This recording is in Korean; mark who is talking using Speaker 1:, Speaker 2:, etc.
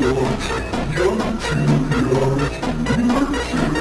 Speaker 1: 영원히
Speaker 2: 영원히 영원히